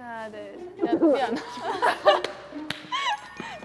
하나, 둘, 셋. 야, 미안.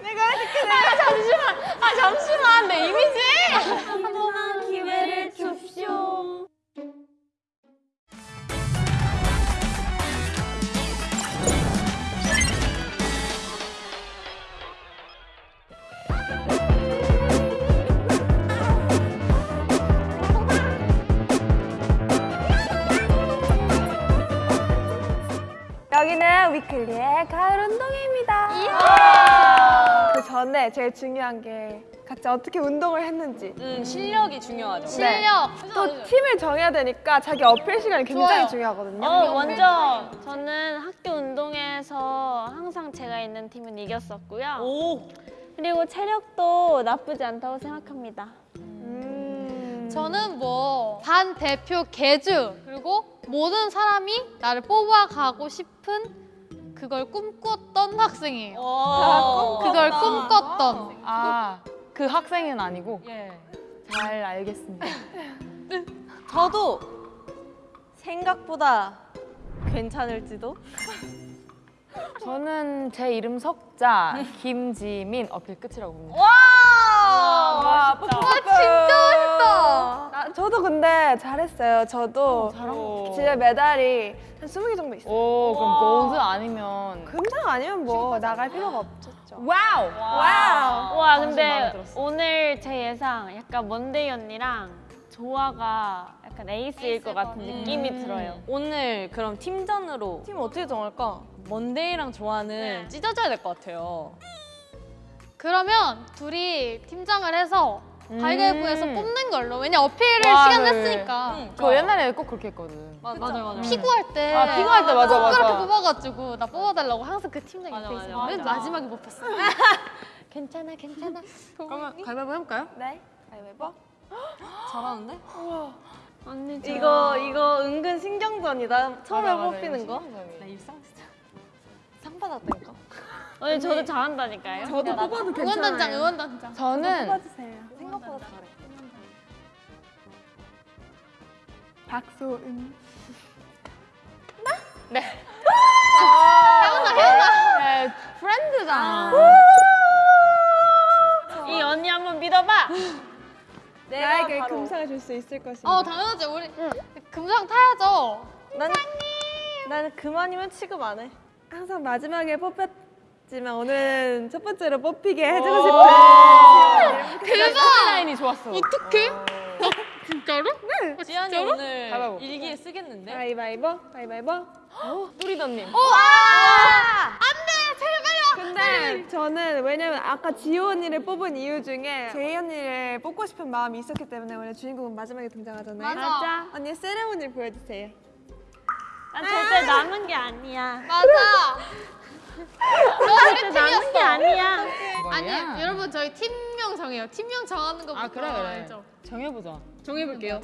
내가 해줄게, 내가. 아, 잠시만. 아, 잠시만. 내 이미지. 한 번만 여기는 위클리의 가을 운동회입니다. 그 전에 제일 중요한 게 각자 어떻게 운동을 했는지 음, 실력이 중요하죠. 실력! 또 팀을 정해야 되니까 자기 어필 시간이 굉장히 좋아요. 중요하거든요. 어, 완전 저는 학교 운동회에서 항상 제가 있는 팀은 이겼었고요. 오. 그리고 체력도 나쁘지 않다고 생각합니다. 음. 저는 뭐 반 대표 개주 그리고 모든 사람이 나를 뽑아가고 싶은 그걸 꿈꿨던 학생이에요. 오. 그걸 꿈꿨던. 아, 그 학생은 아니고 예. 잘 알겠습니다. 저도 생각보다 괜찮을지도. 저는 제 이름 석자 김지민 어필 끝이라고 봅니다. 와, 진짜 멋있다. 아, 저도 근데 잘했어요. 저도 오. 집에 메달이 한 20개 정도 있어요. 오, 그럼 골드 아니면 금상 아니면 뭐 나갈 필요가 없었죠. wow. wow. 와 당신 근데. 오늘 제 예상 약간 먼데이 언니랑 조아가 약간 에이스일 것 같은 느낌이 들어요. 오늘 그럼 팀전으로 팀 어떻게 정할까? 먼데이랑 조아는 찢어져야 될 것 같아요. 그러면 둘이 팀장을 해서 가위바위보에서 음. 뽑는 걸로. 왜냐 어필을 와, 시간 네. 냈으니까. 저 옛날에 꼭 그렇게 했거든. 맞아 맞아 맞아. 피구할 때. 아, 피구할 때 맞아, 맞아. 그렇게 뽑아가지고 나 뽑아달라고 항상 그 팀장 맞아, 옆에 맞아, 있어. 맨. 마지막에 못 봤어. 괜찮아 괜찮아. 그러면 가위바위보 해볼까요? 네. 가위바위보. 잘하는데? 언니 이거 이거 은근 신경전이다. 처음에 맞아, 맞아, 뽑히는 거. 나 입상 진짜 상 받았다니까. 언니 저도 잘한다니까요. 저도 뽑아도 괜찮아요. 응원단장 응원단장. 저는 뽑아주세요. 생각보다 잘해. 박소은. 네, 프렌드잖아. 이 언니 한번 믿어봐. 나에게 금상을 줄 수 있을 것인가? 어 당연하지 우리 금상 타야죠. 난 나는 그만이면 취급 안 해. 항상 마지막에 뽑혔 지만 오늘은 첫 번째로 뽑히게 어. 해주고 싶은 대박. 라인이 좋았어. 어떡해? 진짜로? 네. 지안이 오늘 가위바위보. 일기에 쓰겠는데? 가위바위보, 가위바위보. 뚜리더님. 근데 저는 왜냐면 아까 지호 언니를 뽑은 이유 중에 제이 언니를 뽑고 싶은 마음이 있었기 때문에 원래 주인공은 마지막에 등장하잖아요. 맞아. 언니 세레모니 보여주세요. 난 절대 남은 게 아니야. 맞아. 너 우리 절대 남은 게 팀이었어. 아니야. 아니 여러분 저희 팀명 정해요. 팀명 정하는 거부터 아 그래 그래. 알죠? 정해보자. 정해볼게요.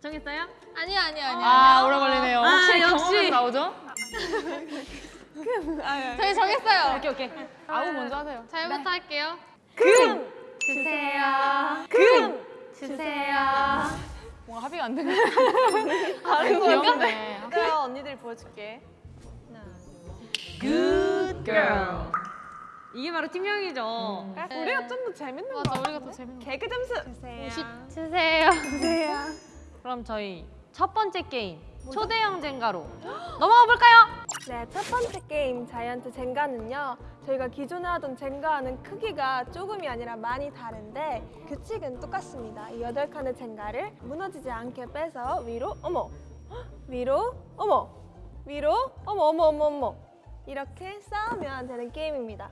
정했어요? 아니야 아니야 아니야. 아 오래 걸리네요. 아, 혹시 역시. 경험은 나오죠? 저희 정했어요. 오케이 오케이. 아우 먼저 하세요. 잘부터 할게요. 주세요. 금! 주세요. 뭔가 합의가 안 되네. 다른 귀엽네. 그래요 언니들이 보여줄게. Good girl. 이게 바로 팀명이죠. 우리가 좀 더 재밌는 거. 맞아 우리가 더 재밌는 개그 점수. 주세요. 주세요. 주세요. 그럼 저희 첫 번째 게임 초대형 젠가로 넘어가 볼까요? 네, 첫 번째 게임 자이언트 젠가는요. 저희가 기존에 하던 젠가와는 크기가 조금이 아니라 많이 다른데 규칙은 똑같습니다. 이 여덟 칸의 젠가를 무너지지 않게 빼서 위로 어머 위로 어머 위로 어머 어머 어머 어머 이렇게 쌓으면 되는 게임입니다.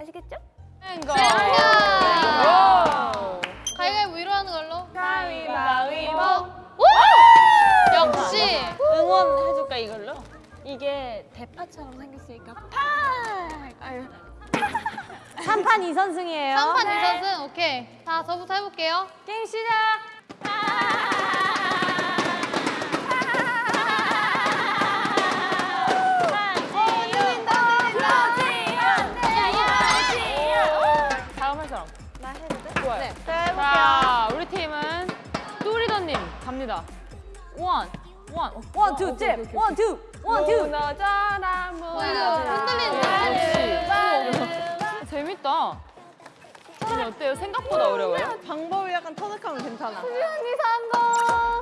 아시겠죠? 땡거. 가위바위보 위로 하는 걸로. 가위바위보. 오! 역시. 응원해줄까 이걸로? 이게 대파처럼 생겼으니까 파. 아유. 3판 2선승이에요. 3판 2선승 오케이. 자 저부터 해볼게요. 게임 시작! 다음 할 사람. 나 해도 돼? 좋아요. 네. 자 우리 팀은 뚜리더님 갑니다. one, one, one, two, 잽. one, two. one, two. 무너져라 무너져라 흔들리는 재밌다. 언니 어때요? 생각보다 어려워요? 방법이 약간 터득하면 괜찮아.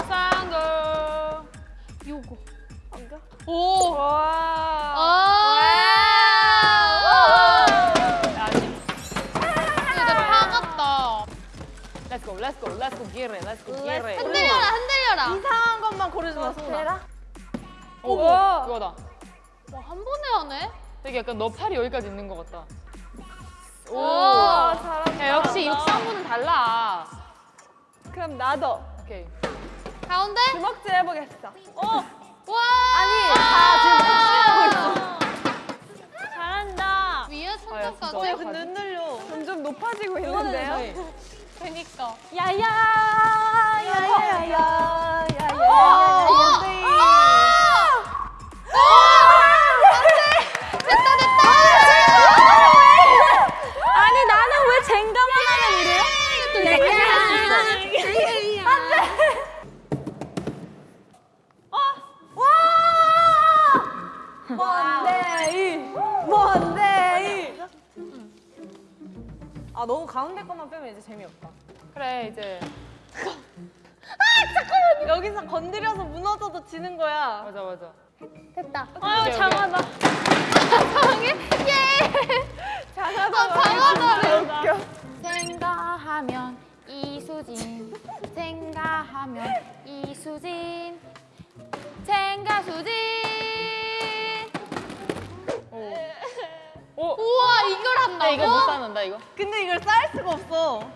쌍거. 요거. 오. 와 아. Go, let's go, let's go, get it, let's go, get it. 흔들려라, 흔들려라. 이상한 것만 고르지 마, 소은아. 대라 오. 그거다. 와, 한 번에 하네? 되게 약간 너 팔이 여기까지 있는 것 같다. 오. 아, 잘한다 야, 역시 육상부는 달라. 그럼 나도 오케이. 가운데? 주먹질 해보겠어 와. 아니 다 잘한다. 위에 아. 진짜. 어, 야, 근데 흔들려. 지금 점점 높아지고 있는데요 그니까. 야야 야야야야 야야야 어! 하면 이래요? 뭔데, 이. 아, 너무 가운데 것만 빼면 이제 재미없다. 그래, 이제. 여기서 건드려서 무너져도 지는 거야. 맞아, 맞아. 아유 오케이, 장하다. 아, 장하다. 생가하면 이수진. 생가하면 이수진. 생가수진. 나 이거 못 쌓는다, 이거. 근데 이걸 쌓을 수가 없어.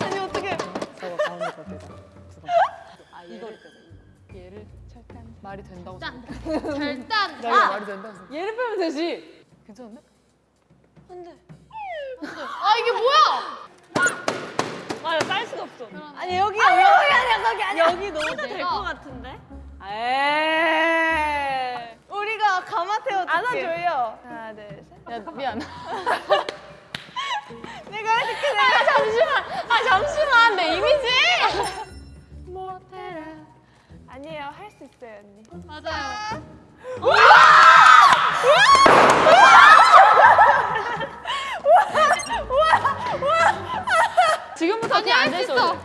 아니, 어떻게. 저거 가운데 거 빼자. 아, 이거를 빼자. 얘를 철단 말이 된다고 짠. 생각해. 절단. 나 이거 말이 된다고 생각해. 얘를 빼면 되지. 괜찮은데? 아, 이게 뭐야? 맞아 쌀 수가 없어. 아니, 여기, 여기. 아니야, 거기 아니야. 여기 넣어도 될. 것 같은데? 에이. 우리가 줄게. 안아줘요 하나 둘 셋 야, 미안. 내가 해줄게, 내가. 잠시만. 아, 잠시만. 내 이미지! 아니에요 할 수 있어요 언니 맞아요. 지금부터 아니, 그냥 할수 앉아있어. 있어.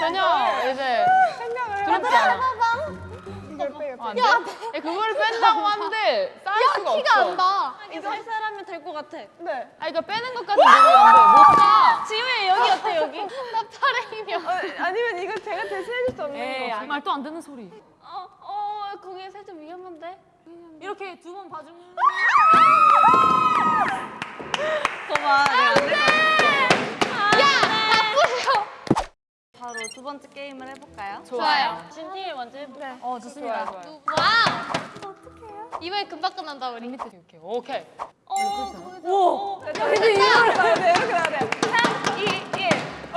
전혀 이제 생각을 두렵지 않아. 이걸 빼요 어, 안 돼? 야, 그거를 뺀다고 하는데 쌓을 수가 키가 없어. 안 나. 이거 살살 하면 될것 같아. 네 아, 이거 빼는 것까지 모르겠는데 못 쌓아. 지우야, 여기 어때, 여기? 나 없어. 어, 아니면 이거 제가 대신해 줄 수 없는 에이, 거또안 되는 소리. 어, 어, 거기 살짝 위험한데? 이렇게 두 번 봐주면. 거봐, 내가 안될 것 같아. 야, 나쁘셔. 바로 두 번째 게임을 해볼까요? 좋아요. 진팀이 먼저 해볼까? 어, 좋아요, 좋아요. wow. 이번에 금방 끝난다, 우리. 밑에 오케이, 오케이. 오! 근데 이렇게 나야 돼 이렇게 나야 돼 3, 2, 1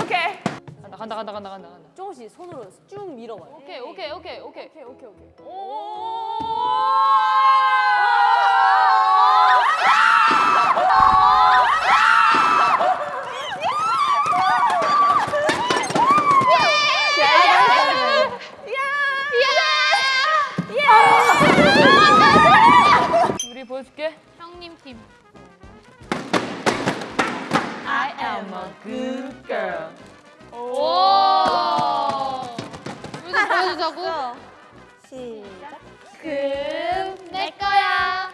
오케이 간다, 간다, 간다, 간다, 간다. 조금씩 손으로 쭉 밀어봐요. 오케이, 오케이, 오케이, 오케이. 오케이 오케이 오케이 우 am a good girl. 오. 우리도 보여주자고. 시작 금, 내 거야.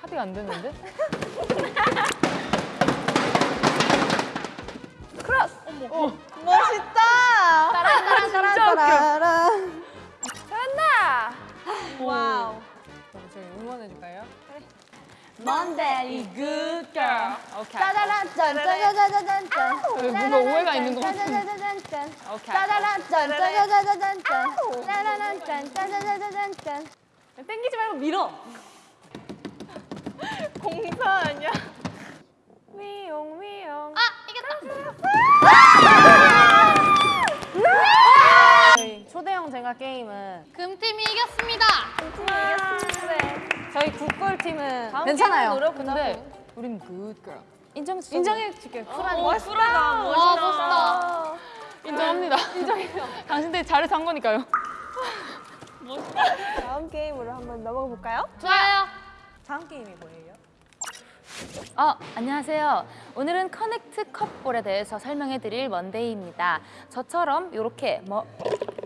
합의가 안 되는데? 크로스 멋있다! 따란, 따란, 따란. 따란 Monday, good girl. 오케이. 짜자란 짠짜자자자잔짠 왜 뭔가 오해가 있는 것 같은데. 짠짜자자잔짠 오케이. 짜자란 짠짜자자잔 짠 짜라란 짠짜자자잔 짠 땡기지 말고 밀어. 공사 아니야? 위용 위용 아, 이겼다. 저희 초대형 젠가 게임은 금팀이 이겼습니다. 네. 저희 국골 팀은 다음 괜찮아요. 근데 우린 girl. 인정 인정해 줄게요. 쿨한 오, 쿨하다. 와, 멋있다. 인정합니다. 인정해요. 당신들이 잘해서 한 거니까요. 다음 게임으로 한번 넘어가 볼까요? 좋아요. 다음 게임이 뭐예요? 어, 안녕하세요. 오늘은 커넥트 컵볼에 대해서 설명해 드릴 먼데이입니다. 저처럼 이렇게 뭐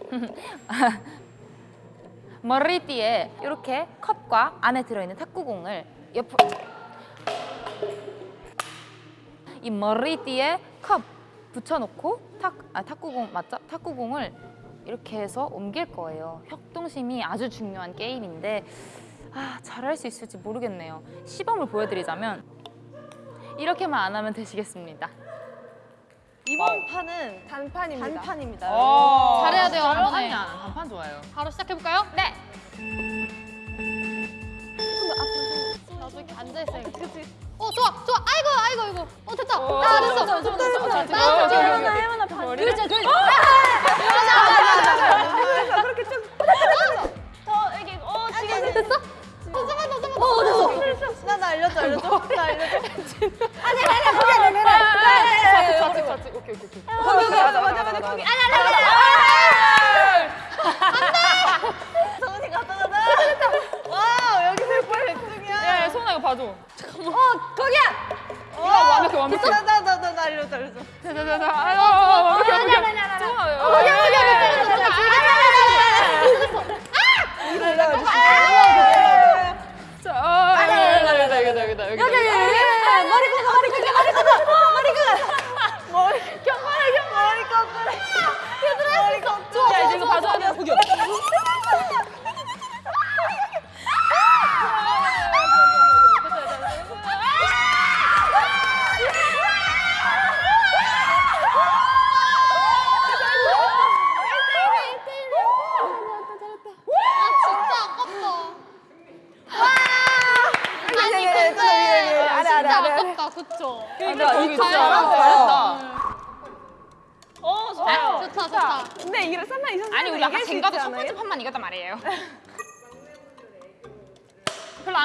머리띠에 이렇게 컵과 안에 들어있는 탁구공을 옆으로 이 머리띠에 컵 붙여놓고 탁, 아, 탁구공 맞죠? 탁구공을 이렇게 해서 옮길 거예요. 협동심이 아주 중요한 게임인데 아, 잘할 수 있을지 모르겠네요. 시범을 보여드리자면 이렇게만 안 하면 되시겠습니다. 이번 판은 단판입니다. 단판입니다. 어, 잘해야 돼요, 안 단판 좋아요. 바로 시작해볼까요? 네. 나도 이렇게. 그치? 어, 좋아, 좋아. 아이고, 아이고, 아이고. 어, 됐다. 어, 나 됐어, 됐어. 됐어, 됐어, 됐어. 나 어, 됐어. 오케이. 해마나 반. 머리를 그래서 그렇게 좀 됐어? 더 잡아, 더 잡아. 어, 됐어. 나 나 알려줘 알려줘. 나 알려줘. 같이, 같이. 오케이, 오케이, 오케이. 거기 거기 맞아 맞아 맞아 거기 아니 성은이 갔다 가자. 와 여기서 뭘 백중이야. 야, 야, 소은아 이거 봐줘. 어 거기야 이거 완벽해, 완벽해. 나나나나 알려줘 알려줘. 자, 자, 자, 자.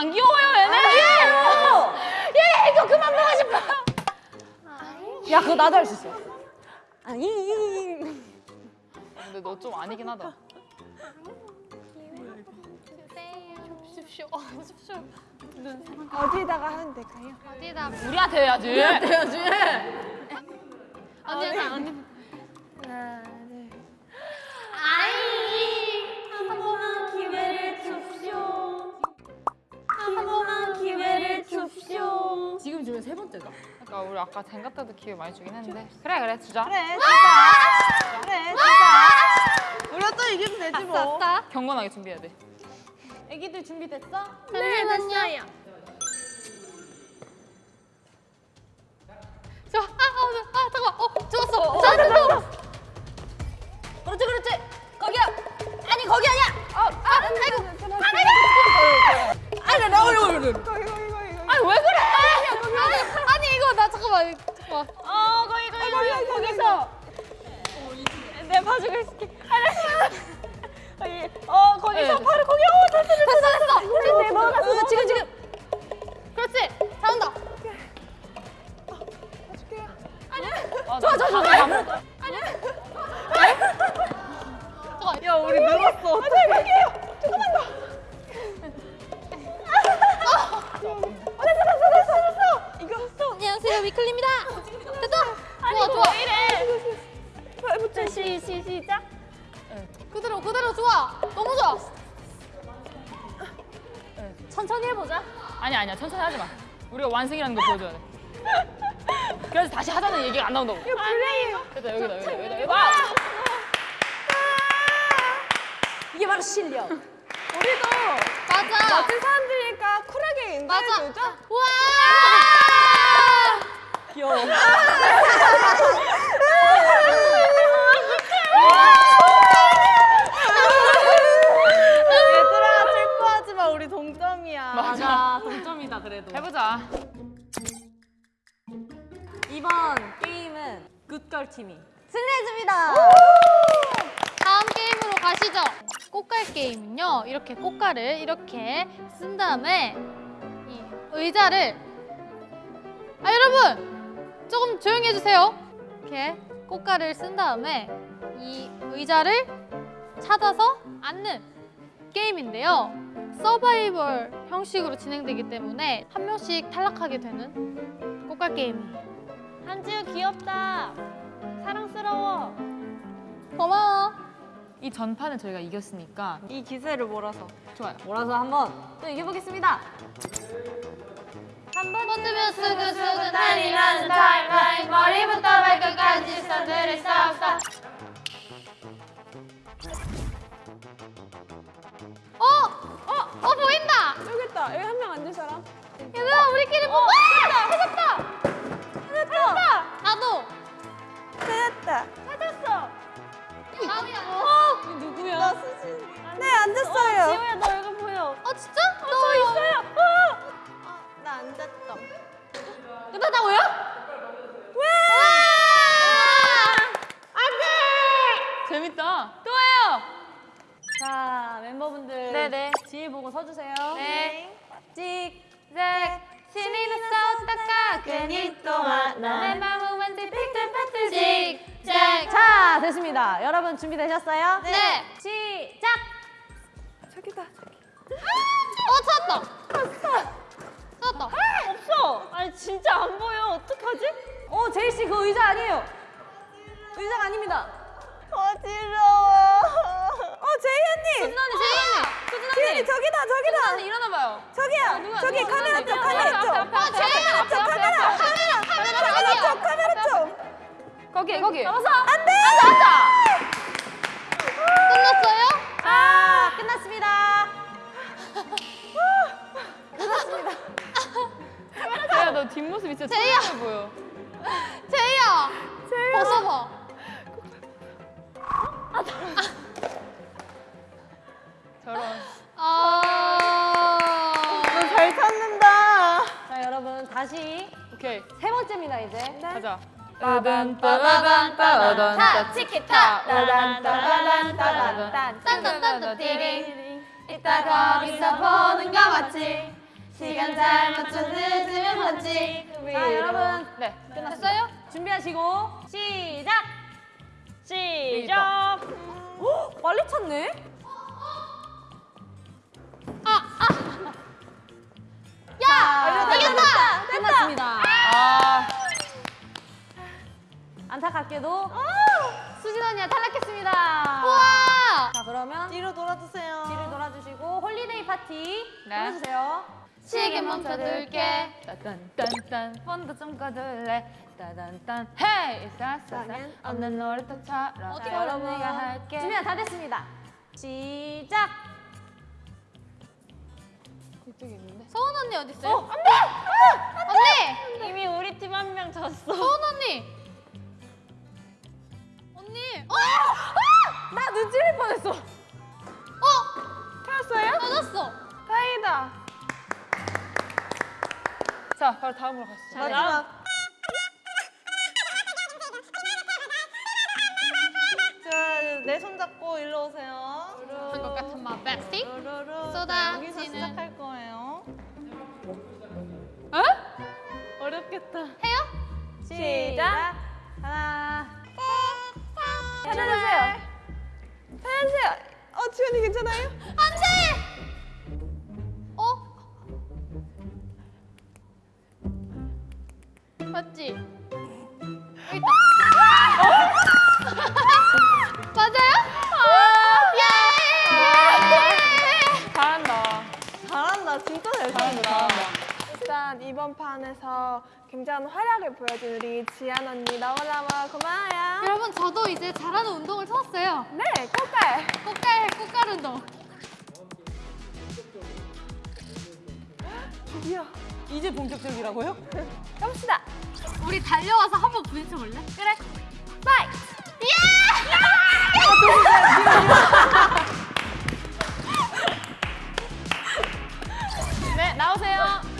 안 귀여워요 얘네. 얘 이거 그만 보고 싶어. 야 그거 나도 할 수 있어. 근데 너 좀 아니긴 하다. 어, 주십시오. 어디다가 하면 될까요? 어디다. 우리한테 해야지. 해야지. 언니다, 언니. 하나 지금 중에 세 번째다. 그러니까 우리 아까 젠가 때도 기회 많이 주긴 했는데. 그래 그래 주자. 그래 진짜. 그래 진짜. 우리가 또 이기면 되지 뭐. 아싸. 경건하게 준비해야 돼. 애기들 준비됐어? 잠시만요. 저, 아, 아, 아, 잠깐만. 어, 좋았어. 잘했어. 그렇지 그렇지. 거기야. 아니 거기 아니야. 어, 아, 아이고 아니 나. 거기 거기 거기 거기 아니 왜 그래? 아니, 아니, 이거 나 잠깐만. 잠깐만. 어 거기 거기 거기 거기서. 내가 봐주고 있을게. 거기 어 거기서 네. 바로 거기 어 됐어 됐어. 됐어, 됐어. 네, 넘어갔어, 어, 완승이라는 걸 보여줘야 돼. 그래서 다시 하자는 얘기가 안 나온다고. 이거 플레이 됐다 여기다 여기다 여기다 여기다. 이게 바로 실력. 우리도 맞아. 멋진 사람들이니까 쿨하게. 인사해주죠 우와! 귀여워. 얘들아 슬퍼하지 마 우리 동점이야. 맞아. 동점이다 그래도. 해보자. 이번 게임은 굿걸 팀이 승리해줍니다. 다음 게임으로 가시죠. 꽃갈 게임은요. 이렇게 꽃갈을 이렇게 쓴 다음에 이 의자를 아 여러분 조금 조용히 해주세요. 이렇게 꽃가를 쓴 다음에 이 의자를 찾아서 앉는 게임인데요. 서바이벌 형식으로 진행되기 때문에 한 명씩 탈락하게 되는 꽃가 게임이에요. 한지우 귀엽다. 사랑스러워. 고마워. 이 전판은 저희가 이겼으니까 이 기세를 몰아서. 좋아요. 몰아서 한번 또 이겨보겠습니다. 뻗으면 수근수근 달이 나는 타임라인 머리부터 발끝까지 선들을 싹싹 어! 어! 어 보인다! 여기 있다. 여기 한 명 앉을 사람. 얘들아 우리끼리 뽑아! 누구야? 나 수진. 네, 앉았어요. 지우야 너 얼굴 보여. 어 진짜? 저 있어요! 나 앉았다. 끝났다고요? 재밌다. 또 해요. 자 멤버분들 네네. 지혜 보고 서주세요. 네. 찍. 네. 신이 났었다가 괜히 또 하나. 내 마음은 왠지 삐뚤빼뚤 찍 찍자 됐습니다. 여러분 준비되셨어요? 네! 시작. 저기다. 어 찾았다! 찾았다! 없어. 아니 진짜 안 보여. 어떡하지? 어 제이 씨그 의자 아니에요. 의자가 아닙니다. 어지러워. 어, 제이 언니. 수진언니, 수진 언니. 제이 언니, 저기다, 저기다. 수진 언니 일어나 봐요. 저기요. 저기 카메라 쪽, 카메라 쪽. 어 제이야! 저 카메라. 카메라. 카메라 쪽, 카메라 쪽. 거기 거기. 잡았어. 안 돼! 끝났어요? 자 끝났습니다. 제야 너 뒷모습이 진짜 제이야. 보여. 제이야! 벗어봐 저런. 아... 잘 찾는다. 자 여러분 다시 오케이. 세 번째입니다 이제. 가자. 빠밤, 빠밤 빠밤 타! 치키타! 따단 따단 따단 딴딴딴딴 띠링 이따 거기서 보는 거 맞지? 시간 잘 맞춰 늦으면 맞지? 자 여러분 네. 됐어요? 준비하시고 시작. 시작. 오 빨리 찾네. 야! 이겼다! 끝났습니다. 아. 안타깝게도 수진 언니가 탈락했습니다 우와! 자 그러면 뒤로 돌아주세요. 뒤를 돌아주시고 holiday party 네. 불러주세요. 시계 멈춰둘게 따단딴딴 폰도 좀 꺼둘래 따단딴 hey 싸싸싸 나는 없는 놀이터처럼 어디 여러분 여러분 내가 할게 준비가 다 됐습니다. 시작. 이쪽에 있는데 서은 언니 어디 있어요? 언니! 이미 우리 팀 한 명 졌어. 서은 언니! 언니! 어! 나눈 찔릴 뻔했어. 어! 찾았어요? 찾았어! 다행이다. 자 바로 다음으로 가시죠 마지막. 내손 잡고 일로 오세요. 한것 같은 마 백스틱. 쏟아지는. 여기서 시작할 거예요. 어? 어렵겠다. 해요? 시작. 하나. 찾아주세요. 찾아주세요. 어, 지연이 괜찮아요? 안돼! 어? 맞지? 이번 판에서 굉장한 활약을 보여준 우리 지안 언니 너무너무 고마워요. 여러분 저도 이제 잘하는 운동을 찾았어요. 네, 꽃갈. 꽃갈, 꽃갈 운동. 드디어. 이제 본격적이라고요? 가봅시다. 우리 달려와서 한번 부딪혀 볼래? 그래. 파이! 예! 네, 나오세요.